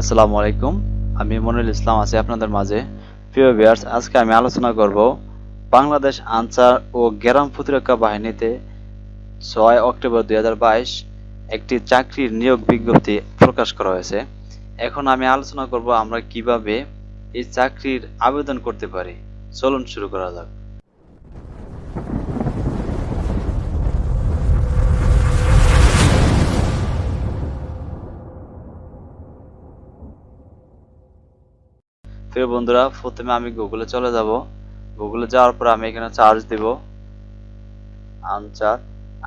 আসসালামু আলাইকুম। আমি মনিরুল ইসলাম আছি আপনাদের মাঝে। প্রিয় ভিউয়ার্স আজকে আমি আলোচনা করব বাংলাদেশ আনসার ও গ্রাম প্রতিরক্ষা বাহিনীতে ছয় অক্টোবর দু হাজার বাইশ একটি চাকরির নিয়োগ বিজ্ঞপ্তি প্রকাশ করা হয়েছে। এখন আমি আলোচনা করব আমরা কীভাবে এই চাকরির আবেদন করতে পারি। চলুন শুরু করা যাক। প্রিয় বন্ধুরা, প্রথমে আমি গুগলে চলে যাব। গুগলে যাওয়ার পর আমি এখানে চার্জ দেব। Ansar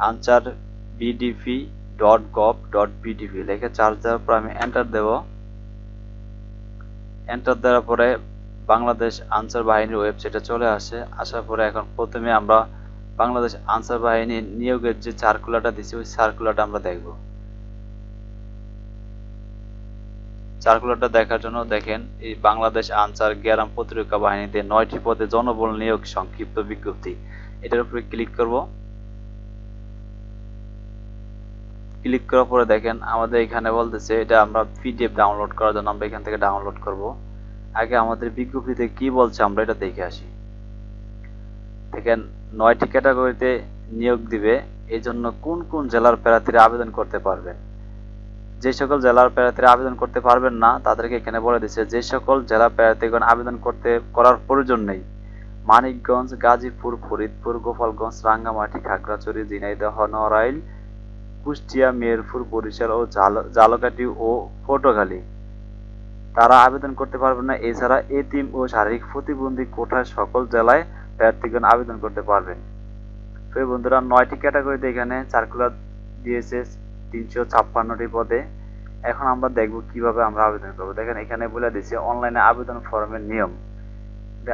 Ansar VDP dot gov dot VDP লিখে চার্জ দেওয়ার পর আমি এন্টার দেব। এন্টার দেওয়ার পরে বাংলাদেশ আনসার বাহিনীর ওয়েবসাইটে চলে আসে। আসার পরে এখন প্রথমে আমরা বাংলাদেশ আনসার বাহিনীর নিয়োগের যে সার্কুলারটা দিছি, ওই সার্কুলারটা আমরা দেখব। সার্কুলারটা দেখার জন্য দেখেন, এই বাংলাদেশ আনসার গ্যারাম প্রতিরক্ষা বাহিনীতে নয়টি পদে জনবল নিয়োগ সংক্ষিপ্ত বিজ্ঞপ্তি। এটার উপরে ক্লিক করব। ক্লিক করার পরে দেখেন, আমাদের এখানে বলতেছে এটা আমরা পিডিএফ ডাউনলোড করার জন্য আমরা এখান থেকে ডাউনলোড করব। আগে আমাদের বিজ্ঞপ্তিতে কি বলছে আমরা এটা দেখে আসি। দেখেন, নয়টি ক্যাটাগরিতে নিয়োগ দিবে এই জন্য কোন কোন জেলার প্রার্থীরা আবেদন করতে পারবেন? যে সকল জেলার প্রার্থীরা আবেদন করতে পারবেন না, তাদেরকে এখানে বলে দিচ্ছে, যে সকল জেলা প্রার্থীগণ আবেদন করতে, করার প্রয়োজন নেই। মানিকগঞ্জ, গাজীপুর, ফরিদপুর, গোপালগঞ্জ, রাঙ্গামাটি, খাগড়াছড়ি, ঝিনাইদহ, নড়াইল, কুষ্টিয়া মেহেরপুর বরিশাল ও জালকাঠি ও পটুয়াখালী। তারা আবেদন করতে পারবেন না। এছাড়া এতিম ও শারীরিক প্রতিবন্ধী কোঠায় সকল জেলায় প্রার্থীগণ আবেদন করতে পারবেন। তো বন্ধুরা, নয়টি ক্যাটাগরিতে এখানে সার্কুলার দিয়েছে তিনশো ছাপ্পান্নটি পদে। এখন আমরা দেখব কীভাবে আমরা আবেদন করব। দেখেন, এখানে বলে দিচ্ছে অনলাইনে আবেদন ফর্মের নিয়ম।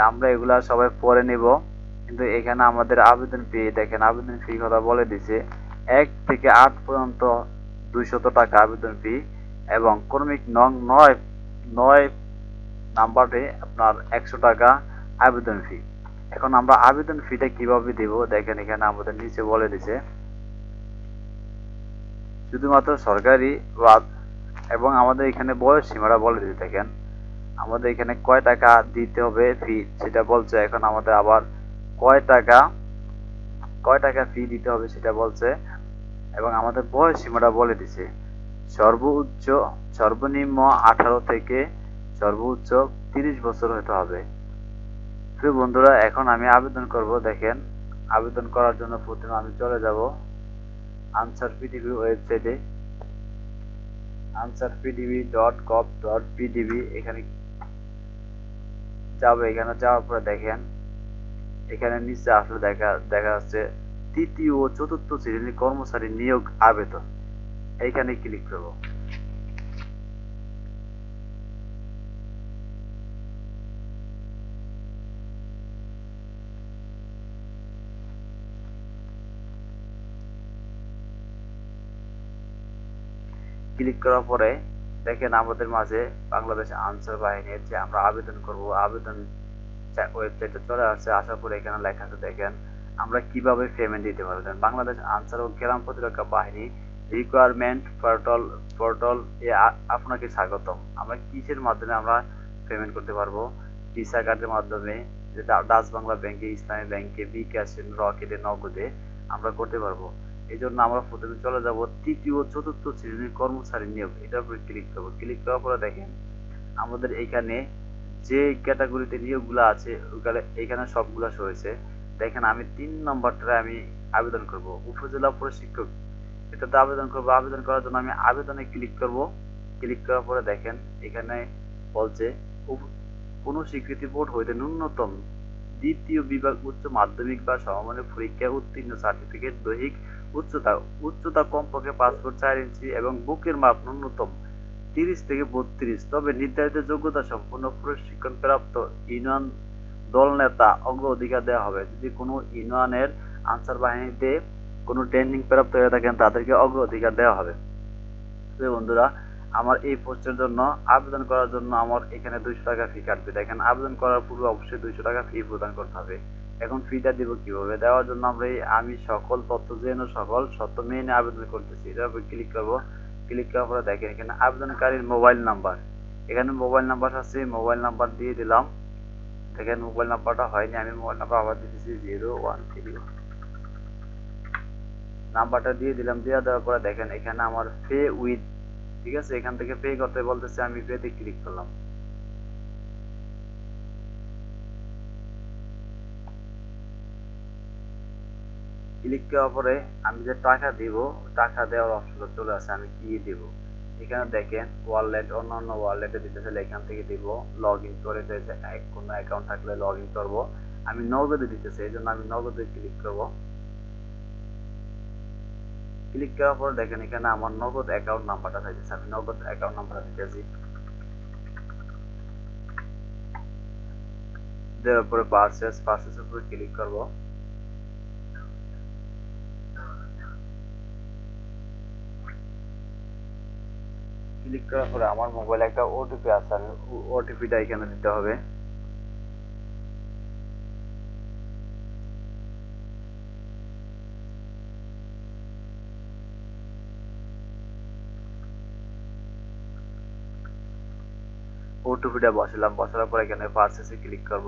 আমরা এগুলা সবাই পরে নিব। কিন্তু এখানে আমাদের আবেদন ফি দেখেন, আবেদন ফি কথা বলে দিছে এক থেকে আট পর্যন্ত দুইশত টাকা আবেদন ফি এবং কর্মিক নং নয় নয় নাম্বারে আপনার একশো টাকা আবেদন ফি এখন আমরা আবেদন ফিটা কীভাবে দিব? দেখেন, এখানে আমাদের নিচে বলে দিছে শুধুমাত্র সরকারি এবং আমাদের এখানে বয়স সীমাটা বলে দিতে থাকেন। আমাদের এখানে কয় টাকা দিতে হবে ফি সেটা বলছে। এখন আমাদের আবার কয় টাকা কয় টাকা ফি দিতে হবে সেটা বলছে এবং আমাদের বয়স সীমাটা বলে দিছে। সর্বোচ্চ, সর্বনিম্ন আঠারো থেকে সর্বোচ্চ তিরিশ বছর হতে হবে। প্রিয় বন্ধুরা, এখন আমি আবেদন করব। দেখেন, আবেদন করার জন্য প্রথমে আমি চলে যাব। আনসার পিডিবি ওয়েবসাইটে Ansar PDB dot gov dot PDB এখানে যাবে। এখানে যাওয়ার পরে দেখেন, এখানে নিচে আসলে দেখা দেখা যাচ্ছে তৃতীয় ও চতুর্থ শ্রেণির কর্মচারী নিয়োগ আবেদন। এইখানে ক্লিক করব। ক্লিক করার পরে দেখেন আমাদের মাঝে বাংলাদেশ আনসার বাহিনীর যে আমরা আবেদন করব, আবেদন ওয়েবসাইটে চলে আসছে। আসার পরে এখানে লেখা আছে, দেখেন, আমরা কীভাবে পেমেন্ট দিতে পারবেন বাংলাদেশ আনসার ও গ্রাম প্রতিরক্ষা বাহিনী রিকোয়ারমেন্ট পোর্টাল পোর্টাল এ আপনাকে স্বাগতম। আমরা কিসের মাধ্যমে আমরা পেমেন্ট করতে পারব? ভিসা কার্ডের মাধ্যমে যেটা ডাচ বাংলা ব্যাংকে, ইসলামী ব্যাংকে, বিকাশ, রকেটে, নগদে আমরা করতে পারব। এই জন্য আমরা প্রথমে চলে যাব তৃতীয় চতুর্থ শ্রেণির কর্মচারী নিয়োগ। এটার উপরে ক্লিক করব। ক্লিক করার পরে দেখেন, আমাদের এইখানে যে ক্যাটাগরিতে নিয়োগগুলো আছে, ওখানে এইখানে সবগুলো হয়েছে। দেখেন, আমি তিন নম্বরটা আমি আবেদন করব। উপজেলা প্রশিক্ষক, এটাতে আবেদন করব। আবেদন করার জন্য আমি আবেদনে ক্লিক করব। ক্লিক করার পরে দেখেন, এখানে বলছে কোনো স্বীকৃতি বোর্ড হইতে ন্যূনতম দ্বিতীয় বিভাগ উচ্চ মাধ্যমিক বা সমমানের পরীক্ষায় উত্তীর্ণ সার্টিফিকেট দৈহিক উচ্চতা উচ্চতা কমপক্ষে পাঁচ ফুট চার ইঞ্চি এবং বুকের মাপ ন্যূনতম তিরিশ থেকে বত্রিশ। তবে নির্ধারিত যোগ্যতা সম্পন্ন প্রশিক্ষণ প্রাপ্ত ইউনিয়ন দল নেতা অগ্রাধিকার দেওয়া হবে। যদি কোনো ইউনিয়নের আনসার বাহিনীতে কোনো ট্রেনিং প্রাপ্ত হয়ে থাকেন, তাদেরকে অগ্রাধিকার দেওয়া হবে। বন্ধুরা, আমার এই পোস্টের জন্য আবেদন করার জন্য আমার এখানে দুইশো টাকা ফি কাটবে। দেখেন, আবেদন করার পূর্বে অবশ্যই দুইশো টাকা ফি প্রদান করতে হবে। এখন ফিটা দিব কীভাবে? দেওয়ার জন্য আমরা আমি সকল তথ্য জেনে সকল সত্য মেনে আবেদন করতেছি। এটার উপর ক্লিক করব। ক্লিক করার পরে দেখেন এখানে আবেদনকারীর মোবাইল নাম্বার এখানে মোবাইল নাম্বার আছে মোবাইল নাম্বার দিয়ে দিলাম। দেখেন মোবাইল নাম্বারটা হয়নি, আমি মোবাইল নাম্বার আবার দিতেছি জিরো ওয়ান থ্রি নাম্বারটা দিয়ে দিলাম, দিয়ে দেওয়ার পরে দেখেন এখানে আমার পে উইথ ঠিক আছে? এখান থেকে পে করতে বলতেছে, আমি পেতে ক্লিক করলাম। ক্লিক করার পরে আমি যে টাকা দিব, টাকা দেওয়ার অপশনটা চলে আসে, আমি কি দিব? এখানে দেখেন ওয়ালেট অন্যান্য ওয়ালেটে দিতে চাইলে এখান থেকে দিব লগ ইন করে কোনো অ্যাকাউন্ট থাকলে লগ ইন করব। আমি নগদে দিতে চাই এই জন্য আমি নগদে ক্লিক করব। ক্লিক করার পর দেখেন, এখানে আমার নগদ অ্যাকাউন্ট নাম্বারটা চাইতেছে, আমি নগদ অ্যাকাউন্ট নাম্বারটা দিতেছি। দেওয়ার পরে পারচেস পারচেসের উপরে ক্লিক করব। ক্লিক করার পরে আমার মোবাইলে একটা ওটিপি আছে আমি ওটিপিটা এখানে দিতে হবে। ওটিপিটা বসালাম, বসানোর পরে এখানে পারচেসে ক্লিক করব।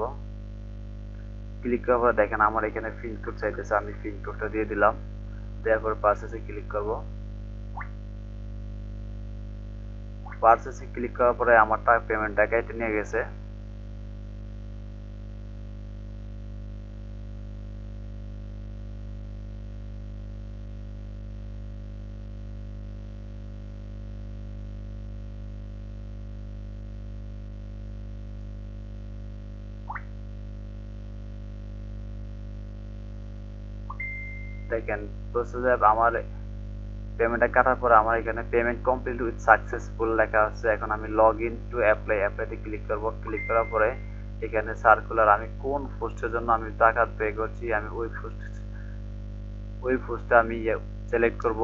ক্লিক করার পরে দেখেন আমার এখানে পিন কোড চাইতেছে, আমি পিন কোডটা দিয়ে দিলাম। দেওয়ার পর পারচেসে ক্লিক করব। পারচেসে ক্লিক করার পরে আমার টাকা পেমেন্ট টাকাইতে নিয়ে গেছে। দেখেন প্রসেসে আমার পেমেন্টটা কাটার পরে আমার এখানে পেমেন্ট কমপ্লিট উইথ সাকসেসফুল লেখা আছে। এখন আমি লগ ইন টু অ্যাপ্লাই অ্যাপ্লাইতে ক্লিক করব। ক্লিক করার পরে এখানে সার্কুলার আমি কোন পোস্টের জন্য আমি টাকা পে করছি, আমি ওই পোস্ট ওই পোস্টটা আমি সিলেক্ট করব।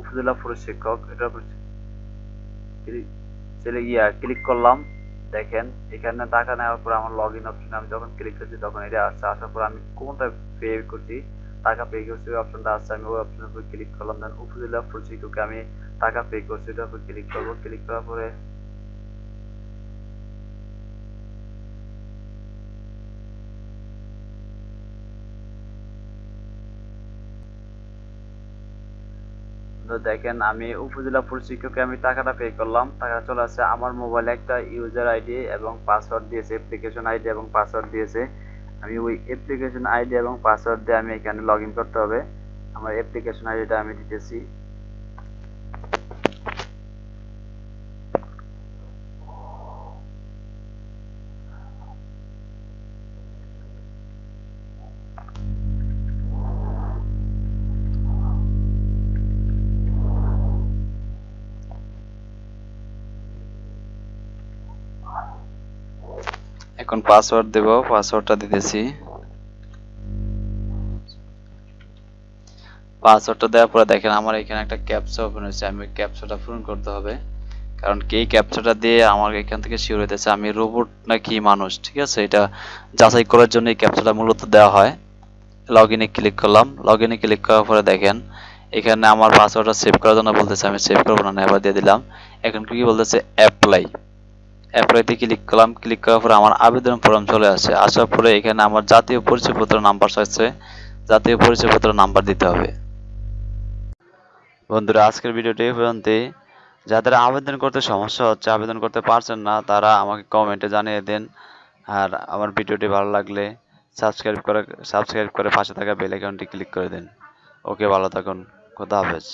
উপজেলা পুরুষ শিক্ষক এটার উপর গিয়া ক্লিক করলাম। দেখেন, এখানে টাকা নেওয়ার পর আমার লগ ইন অপশনে আমি যখন ক্লিক করছি তখন এটা আসছে। আসার পর আমি কোনটা পে করছি টাকা পে করছি, ওই অপশনটা আসছে আমি ওই অপশনের উপর ক্লিক করলাম। দেন উপজেলা প্রশিক্ষকে আমি টাকা পে করছি ওটার উপর ক্লিক করব। ক্লিক করার পরে দেখেন, আমি উপজেলা প্রশিক্ষকে আমি টাকাটা পে করলাম। টাকা চলে আসছে, আমার মোবাইলে একটা ইউজার আইডি এবং পাসওয়ার্ড দিয়েছে অ্যাপ্লিকেশন আইডি এবং পাসওয়ার্ড দিয়েছে। আমি ওই অ্যাপ্লিকেশন আইডি এবং পাসওয়ার্ড দিয়ে আমি এখানে লগ করতে হবে। আমার অ্যাপ্লিকেশন আইডিটা আমি দিতেছি। এখন পাসওয়ার্ড দেব পাসওয়ার্ডটা দিতেছি। পাসওয়ার্ডটা দেওয়ার পরে দেখেন আমার এখানে একটা ক্যাপচা ওপেন হয়েছে, আমি ক্যাপচাটা পূরণ করতে হবে। কারণ কি ক্যাপচাটা দিয়ে আমার এখান থেকে শিওর হইতেছে আমি রোবট নাকি মানুষ, ঠিক আছে? এটা যাচাই করার জন্য এই ক্যাপচাটা মূলত দেওয়া হয়। লগ ইনে ক্লিক করলাম। লগ ইনে ক্লিক করার পরে দেখেন, এখানে আমার পাসওয়ার্ডটা সেভ করার জন্য বলতেছে, আমি সেভ করব না এবার দিয়ে দিলাম। এখন কি বলতেছে অ্যাপ্লাই অ্যাপ্লাইতে ক্লিক করলাম ক্লিক করার পরে আমার আবেদন ফর্ম চলে আসে আসার পরে এখানে আমার জাতীয় পরিচয়পত্র নাম্বার চাইছে জাতীয় পরিচয়পত্র নাম্বার দিতে হবে। বন্ধুরা, আজকের ভিডিওটি এই যাদের আবেদন করতে সমস্যা হচ্ছে, আবেদন করতে পারছেন না, তারা আমাকে কমেন্টে জানিয়ে দেন। আর আমার ভিডিওটি ভালো লাগলে সাবস্ক্রাইব করে সাবস্ক্রাইব করে পাশে থাকা বেল আইকনটি ক্লিক করে দিন। ওকে ভালো থাকুন। খোদা হাফেজ।